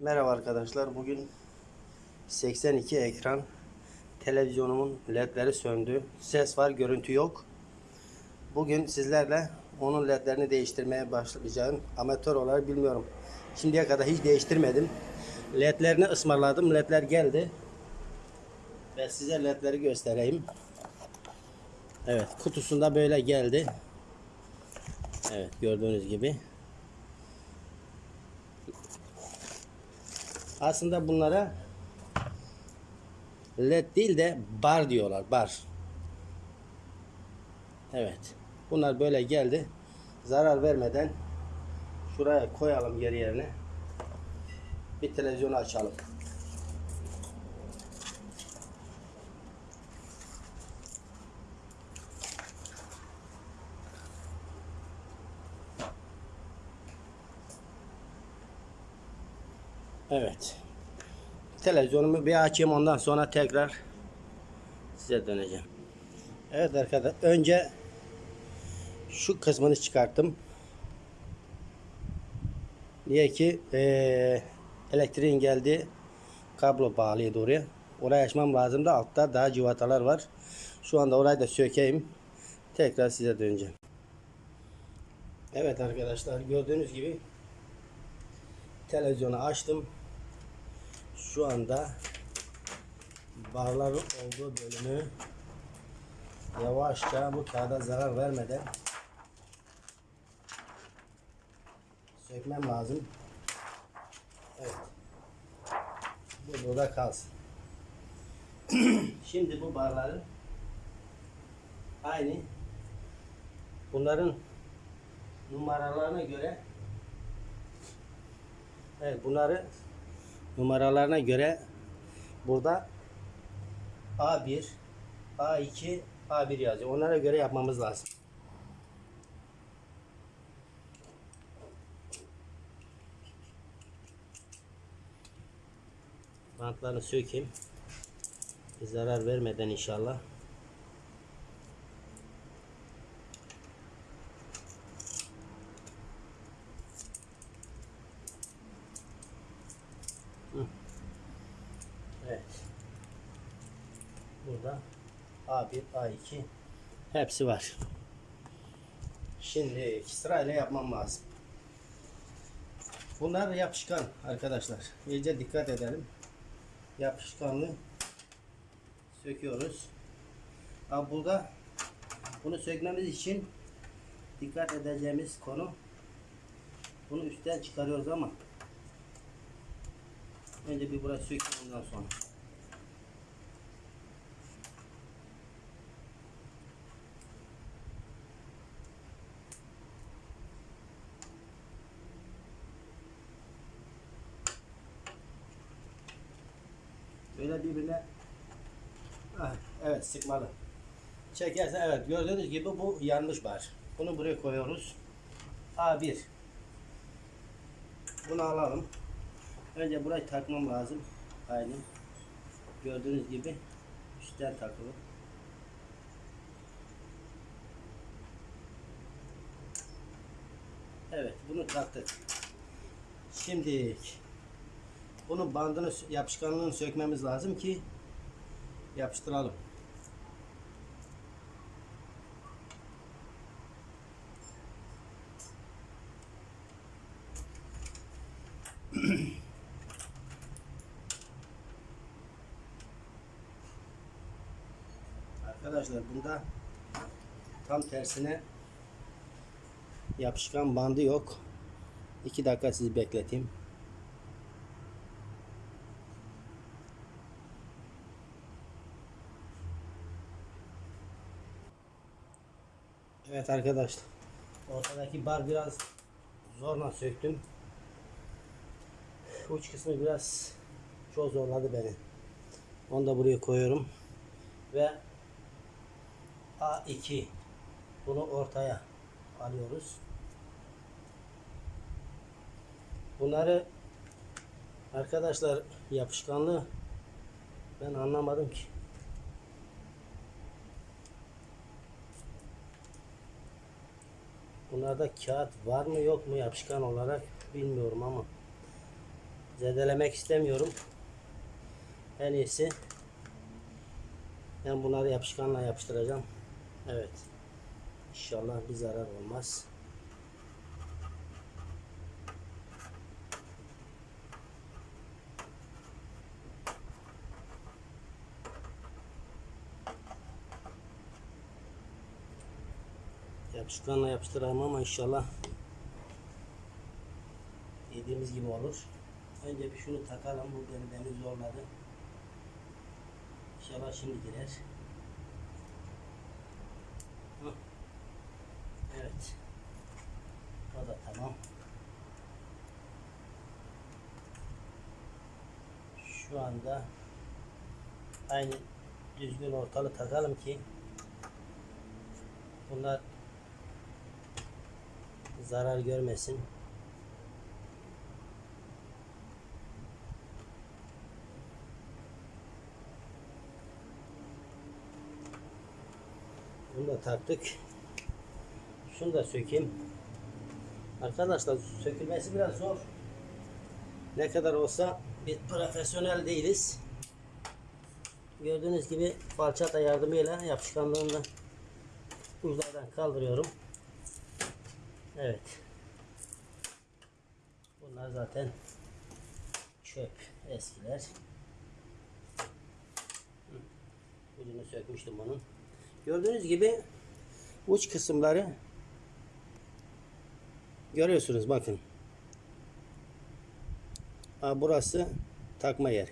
Merhaba arkadaşlar. Bugün 82 ekran televizyonumun ledleri söndü. Ses var, görüntü yok. Bugün sizlerle onun ledlerini değiştirmeye başlayacağım. Amatör olarak bilmiyorum. Şimdiye kadar hiç değiştirmedim. Ledlerini ısmarladım. Ledler geldi. Ve size ledleri göstereyim. Evet, kutusunda böyle geldi. Evet, gördüğünüz gibi. Aslında bunlara led değil de bar diyorlar. Bar. Evet. Bunlar böyle geldi. Zarar vermeden şuraya koyalım geri yerine. Bir televizyonu açalım. Evet. Televizyonumu bir açayım ondan sonra tekrar size döneceğim. Evet arkadaşlar önce şu kısmını çıkarttım. Diye ki eee, elektriğin geldi kablo bağlıydı oraya. Orayı açmam lazım da altta daha civatalar var. Şu anda orayı da sökeyim. Tekrar size döneceğim. Evet arkadaşlar gördüğünüz gibi televizyonu açtım. Şu anda barların olduğu bölümü yavaşça bu kağıda zarar vermeden sökmem lazım. Evet. Bu burada kalsın. Şimdi bu barların aynı bunların numaralarına göre Evet bunları numaralarına göre burada A1, A2, A1 yazıyor. Onlara göre yapmamız lazım. Bantlarını sökeyim. Bir zarar vermeden inşallah. Evet. Burada A1, A2 hepsi var. Şimdi sırayla yapmam lazım. Bunlar yapışkan arkadaşlar. İyice dikkat edelim. Yapışkanlı söküyoruz. Ama burada bunu sökmemiz için dikkat edeceğimiz konu bunu üstten çıkarıyoruz ama önce bir burası sökeyim ondan sonra. Böyle birbirine evet sıkmalı. Çekersen evet gördüğünüz gibi bu yanmış bar. Bunu buraya koyuyoruz. A1. Bunu alalım. Önce burayı takmam lazım. Aynı. Gördüğünüz gibi üstten takılı. Evet bunu taktık. Şimdi bunun bandını yapışkanlığını sökmemiz lazım ki yapıştıralım. Arkadaşlar bunda tam tersine yapışkan bandı yok. 2 dakika sizi bekleteyim. Evet arkadaşlar. Ortadaki bar biraz zorla söktüm. Uç kısmı biraz çok zorladı beni. Onu da buraya koyuyorum. Ve A2 bunu ortaya alıyoruz. Bunları arkadaşlar yapışkanlığı ben anlamadım ki. Bunlarda kağıt var mı yok mu yapışkan olarak bilmiyorum ama zedelemek istemiyorum. En iyisi ben bunları yapışkanla yapıştıracağım. Evet. İnşallah bir zarar olmaz. Yapışkanla yapıştıralım ama inşallah dediğimiz gibi olur. Önce bir şunu takalım. Bu beni demin zorladı. İnşallah şimdi girer. Evet. O da tamam. Şu anda aynı düzgün ortalı takalım ki bunlar zarar görmesin. Bunu da taktık. Şunu da sökeyim. Arkadaşlar sökülmesi biraz zor. Ne kadar olsa biz profesyonel değiliz. Gördüğünüz gibi falçata yardımıyla yapışkanlığını da kaldırıyorum. Evet. Bunlar zaten çöp eskiler. Ucunu sökmüştüm bunun. Gördüğünüz gibi uç kısımları görüyorsunuz bakın. Ha, burası takma yeri.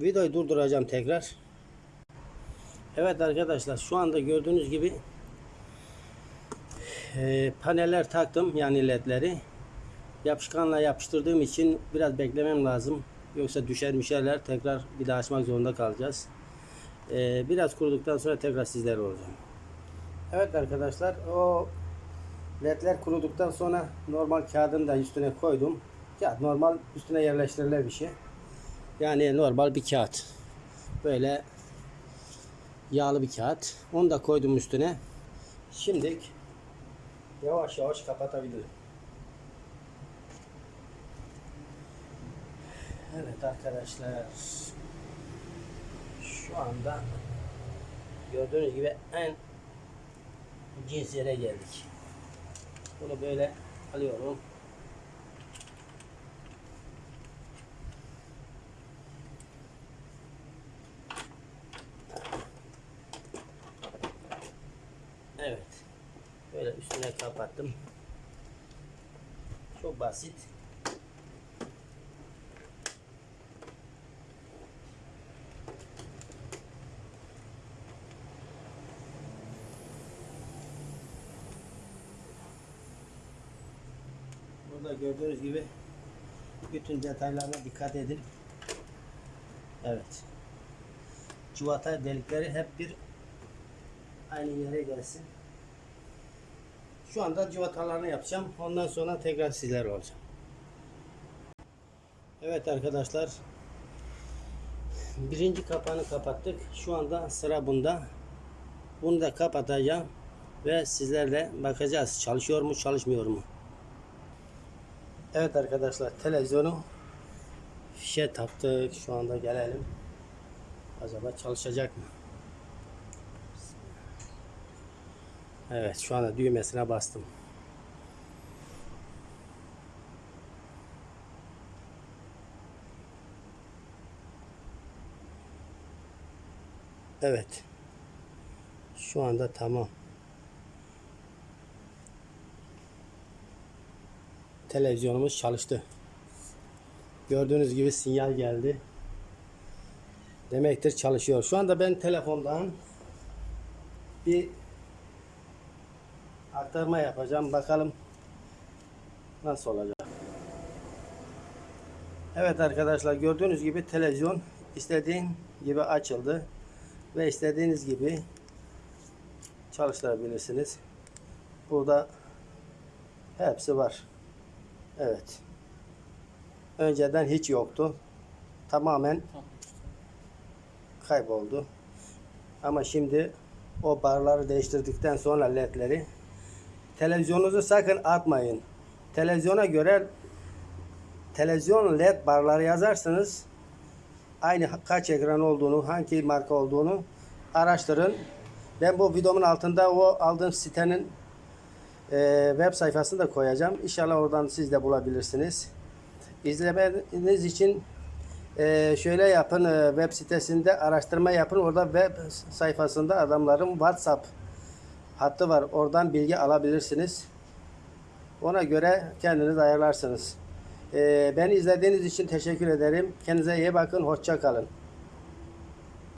Videoyu durduracağım tekrar. Evet arkadaşlar şu anda gördüğünüz gibi e, paneller taktım yani ledleri. Yapışkanla yapıştırdığım için biraz beklemem lazım. Yoksa düşer müşerler tekrar bir daha açmak zorunda kalacağız. E, biraz kuruduktan sonra tekrar sizlerle olacağım. Evet arkadaşlar o ledler kuruduktan sonra normal kağıdını da üstüne koydum. Kağıt normal üstüne yerleştirilen bir şey. Yani normal bir kağıt. Böyle yağlı bir kağıt. Onu da koydum üstüne. Şimdi yavaş yavaş kapatabilirim. Evet arkadaşlar. Şu anda gördüğünüz gibi en cins yere geldik. Bunu böyle alıyorum. Evet. Üstüne kapattım. Çok basit. Burada gördüğünüz gibi bütün detaylarına dikkat edin. Evet. Civata delikleri hep bir aynı yere gelsin. Şu anda civatalarını yapacağım. Ondan sonra tekrar sizler olacağım. Evet arkadaşlar. Birinci kapağını kapattık. Şu anda sıra bunda. Bunu da kapatacağım. Ve sizlerle bakacağız. Çalışıyor mu çalışmıyor mu? Evet arkadaşlar televizyonu fişe taktık. Şu anda gelelim. Acaba çalışacak mı? Evet şu anda düğmesine bastım. Evet. Şu anda tamam. Televizyonumuz çalıştı. Gördüğünüz gibi sinyal geldi. Demektir çalışıyor. Şu anda ben telefondan bir aktarma yapacağım. Bakalım nasıl olacak. Evet arkadaşlar gördüğünüz gibi televizyon istediğin gibi açıldı ve istediğiniz gibi çalıştırabilirsiniz. Burada hepsi var. Evet. Önceden hiç yoktu. Tamamen kayboldu. Ama şimdi o barları değiştirdikten sonra ledleri televizyonunuzu sakın atmayın. Televizyona göre televizyon led barları yazarsınız. Aynı kaç ekran olduğunu, hangi marka olduğunu araştırın. Ben bu videomun altında o aldığım sitenin e, web sayfasını da koyacağım. İnşallah oradan siz de bulabilirsiniz. İzlemeniz için e, şöyle yapın e, web sitesinde araştırma yapın. Orada web sayfasında adamların WhatsApp hattı var. Oradan bilgi alabilirsiniz. Ona göre kendiniz ayarlarsınız. E, beni izlediğiniz için teşekkür ederim. Kendinize iyi bakın. Hoşça kalın.